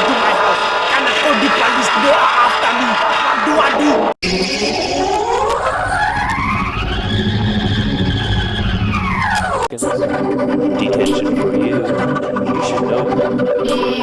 into my house and the police, they are after me. What do I do? Detention for you. You should know.